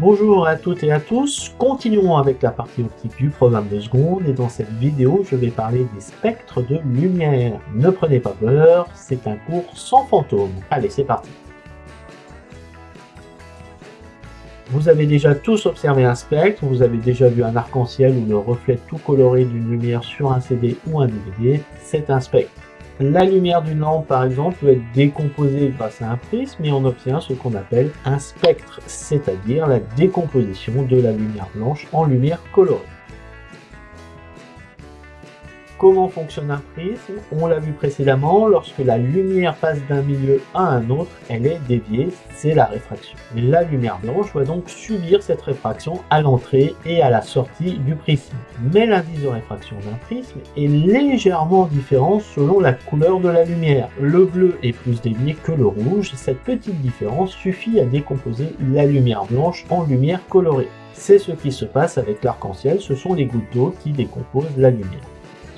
Bonjour à toutes et à tous, continuons avec la partie optique du programme de seconde et dans cette vidéo je vais parler des spectres de lumière. Ne prenez pas peur, c'est un cours sans fantômes. Allez c'est parti Vous avez déjà tous observé un spectre, vous avez déjà vu un arc-en-ciel ou le reflet tout coloré d'une lumière sur un CD ou un DVD, c'est un spectre. La lumière d'une lampe, par exemple, peut être décomposée grâce à un prisme et on obtient ce qu'on appelle un spectre, c'est-à-dire la décomposition de la lumière blanche en lumière colorée. Comment fonctionne un prisme On l'a vu précédemment, lorsque la lumière passe d'un milieu à un autre, elle est déviée, c'est la réfraction. La lumière blanche va donc subir cette réfraction à l'entrée et à la sortie du prisme. Mais l'indice de réfraction d'un prisme est légèrement différent selon la couleur de la lumière. Le bleu est plus dévié que le rouge, cette petite différence suffit à décomposer la lumière blanche en lumière colorée. C'est ce qui se passe avec l'arc-en-ciel, ce sont les gouttes d'eau qui décomposent la lumière.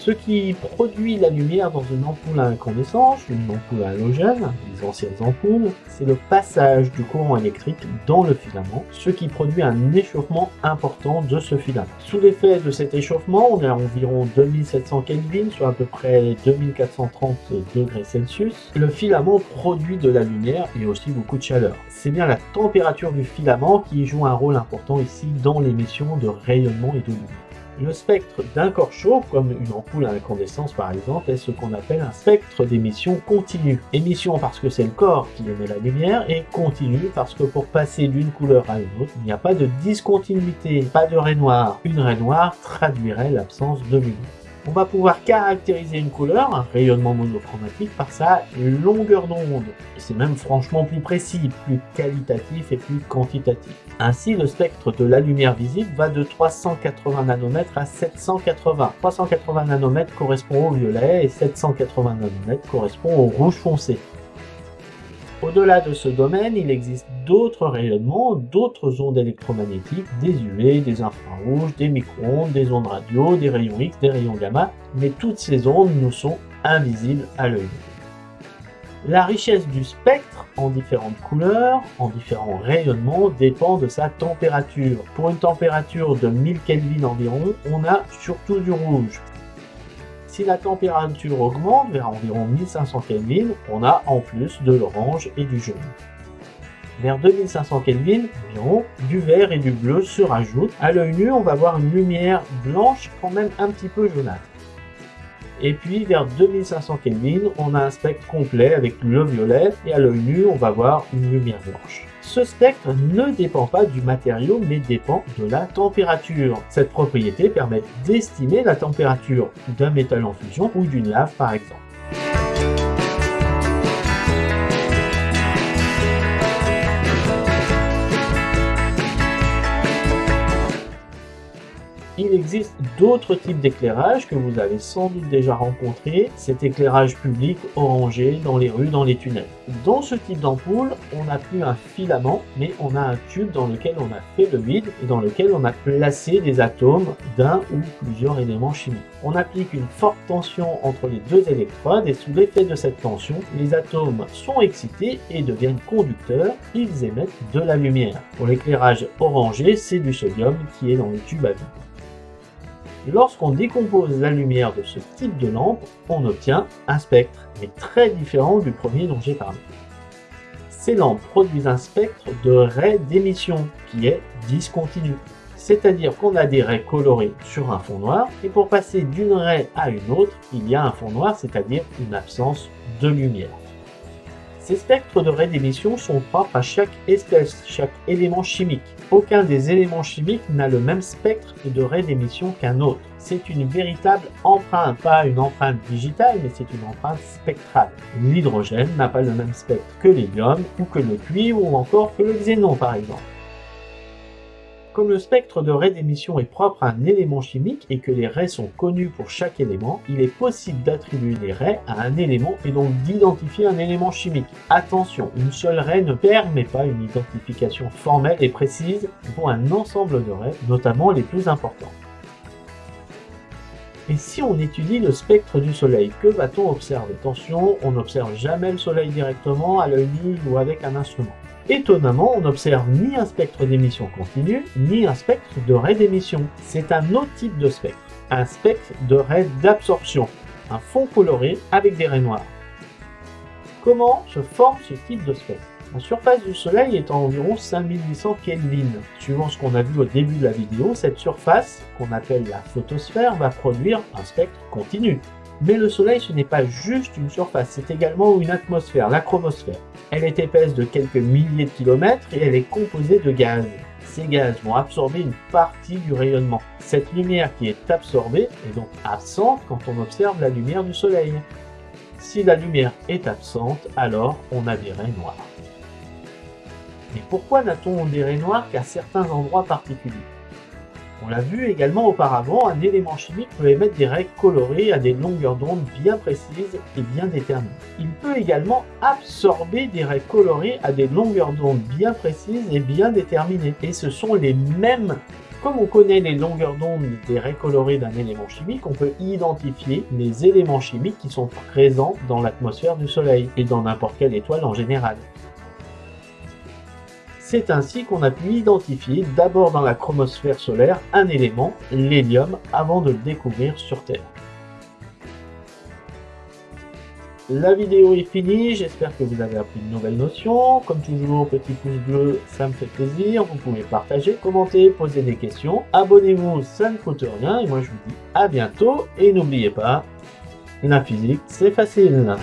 Ce qui produit la lumière dans une ampoule à incandescence, une ampoule à halogène, les anciennes ampoules, c'est le passage du courant électrique dans le filament, ce qui produit un échauffement important de ce filament. Sous l'effet de cet échauffement, on est à environ 2700 Kelvin, soit à peu près 2430 degrés Celsius. Le filament produit de la lumière et aussi beaucoup de chaleur. C'est bien la température du filament qui joue un rôle important ici dans l'émission de rayonnement et de lumière. Le spectre d'un corps chaud, comme une ampoule à incandescence par exemple, est ce qu'on appelle un spectre d'émission continue. Émission parce que c'est le corps qui émet la lumière, et continue parce que pour passer d'une couleur à une autre, il n'y a pas de discontinuité, pas de raie noire. Une raie noire traduirait l'absence de lumière. On va pouvoir caractériser une couleur, un rayonnement monochromatique, par sa longueur d'onde. C'est même franchement plus précis, plus qualitatif et plus quantitatif. Ainsi, le spectre de la lumière visible va de 380 nanomètres à 780. 380 nanomètres correspond au violet et 780 nanomètres correspond au rouge foncé. Au-delà de ce domaine, il existe d'autres rayonnements, d'autres ondes électromagnétiques, des UV, des infrarouges, des micro-ondes, des ondes radio, des rayons X, des rayons gamma, mais toutes ces ondes nous sont invisibles à l'œil. La richesse du spectre en différentes couleurs, en différents rayonnements, dépend de sa température. Pour une température de 1000 Kelvin environ, on a surtout du rouge. Si la température augmente vers environ 1500 Kelvin, on a en plus de l'orange et du jaune. Vers 2500 Kelvin, environ, du vert et du bleu se rajoutent. À l'œil nu, on va voir une lumière blanche quand même un petit peu jaunâtre. Et puis vers 2500 Kelvin, on a un spectre complet avec le violet et à l'œil nu, on va voir une lumière blanche. Ce spectre ne dépend pas du matériau mais dépend de la température. Cette propriété permet d'estimer la température d'un métal en fusion ou d'une lave par exemple. Il existe d'autres types d'éclairage que vous avez sans doute déjà rencontré, cet éclairage public orangé dans les rues, dans les tunnels. Dans ce type d'ampoule, on n'a plus un filament, mais on a un tube dans lequel on a fait le vide et dans lequel on a placé des atomes d'un ou plusieurs éléments chimiques. On applique une forte tension entre les deux électrodes et sous l'effet de cette tension, les atomes sont excités et deviennent conducteurs, ils émettent de la lumière. Pour l'éclairage orangé, c'est du sodium qui est dans le tube à vide. Lorsqu'on décompose la lumière de ce type de lampe, on obtient un spectre, mais très différent du premier dont j'ai parlé. Ces lampes produisent un spectre de raies d'émission qui est discontinu. C'est-à-dire qu'on a des raies colorées sur un fond noir, et pour passer d'une raie à une autre, il y a un fond noir, c'est-à-dire une absence de lumière. Ces spectres de raies d'émission sont propres à chaque espèce, chaque élément chimique. Aucun des éléments chimiques n'a le même spectre de raie d'émission qu'un autre. C'est une véritable empreinte, pas une empreinte digitale, mais c'est une empreinte spectrale. L'hydrogène n'a pas le même spectre que l'hélium, ou que le cuivre, ou encore que le xénon par exemple. Comme le spectre de raies d'émission est propre à un élément chimique et que les raies sont connues pour chaque élément, il est possible d'attribuer les raies à un élément et donc d'identifier un élément chimique. Attention, une seule raie ne permet pas une identification formelle et précise pour un ensemble de raies, notamment les plus importantes. Et si on étudie le spectre du soleil, que va-t-on observer? Attention, on n'observe jamais le soleil directement à l'œil nu ou avec un instrument. Étonnamment, on n'observe ni un spectre d'émission continue, ni un spectre de ray d'émission. C'est un autre type de spectre, un spectre de ray d'absorption, un fond coloré avec des raies noires. Comment se forme ce type de spectre? La surface du Soleil est à environ 5800 Kelvin. Suivant ce qu'on a vu au début de la vidéo, cette surface, qu'on appelle la photosphère, va produire un spectre continu. Mais le Soleil, ce n'est pas juste une surface, c'est également une atmosphère, la chromosphère. Elle est épaisse de quelques milliers de kilomètres et elle est composée de gaz. Ces gaz vont absorber une partie du rayonnement. Cette lumière qui est absorbée est donc absente quand on observe la lumière du Soleil. Si la lumière est absente, alors on a des raies noires. Mais pourquoi n'a-t-on des raies noires qu'à certains endroits particuliers? On l'a vu également auparavant, un élément chimique peut émettre des raies colorées à des longueurs d'onde bien précises et bien déterminées. Il peut également absorber des raies colorées à des longueurs d'onde bien précises et bien déterminées. Et ce sont les mêmes comme on connaît les longueurs d'onde des raies colorées d'un élément chimique, on peut identifier les éléments chimiques qui sont présents dans l'atmosphère du Soleil et dans n'importe quelle étoile en général. C'est ainsi qu'on a pu identifier d'abord dans la chromosphère solaire un élément, l'hélium, avant de le découvrir sur Terre. La vidéo est finie, j'espère que vous avez appris de nouvelles notions. Comme toujours, petit pouce bleu, ça me fait plaisir. Vous pouvez partager, commenter, poser des questions. Abonnez-vous, ça ne coûte rien. Et moi, je vous dis à bientôt. Et n'oubliez pas, la physique, c'est facile.